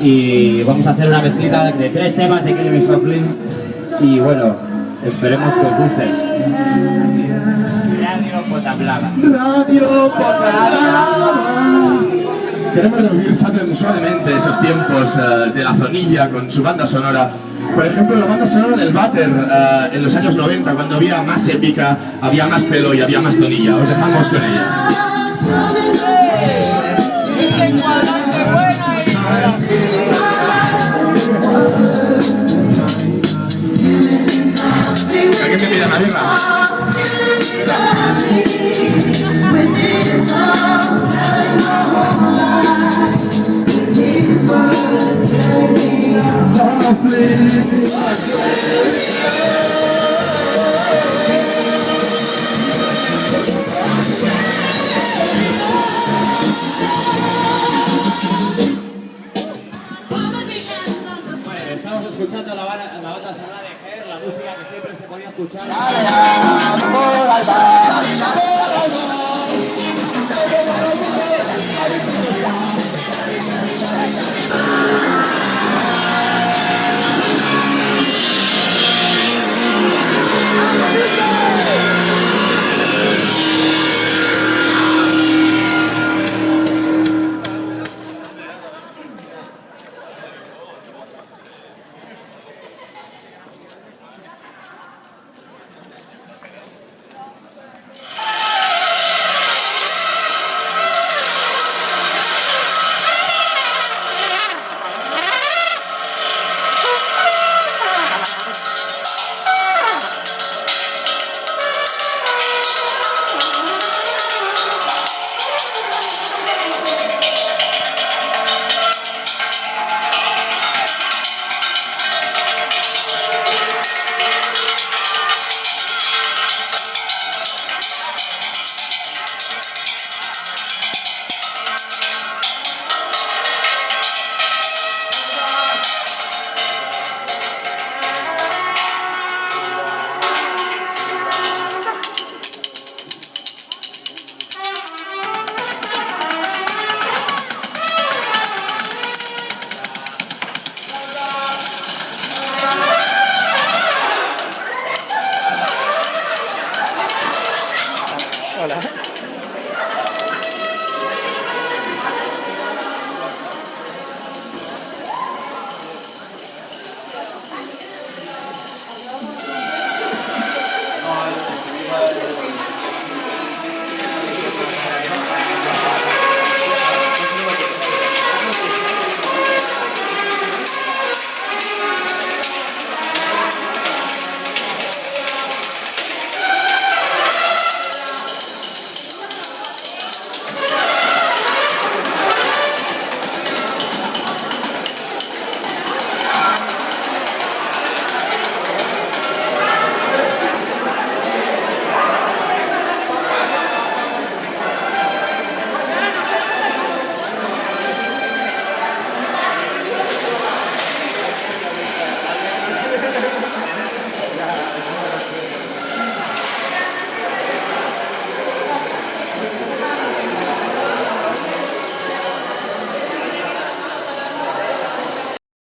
y vamos a hacer una mezclita de tres temas de Killing Softly y bueno, esperemos que os guste. Radio Potablada. Radio Potablada. Queremos revivir suavemente esos tiempos eh, de la zonilla con su banda sonora. Por ejemplo, la banda sonora del Butter eh, en los años 90, cuando había más épica, había más pelo y había más zonilla. Os dejamos con ella. que se pillan arriba. Mira. Se podía escuchar. voilà.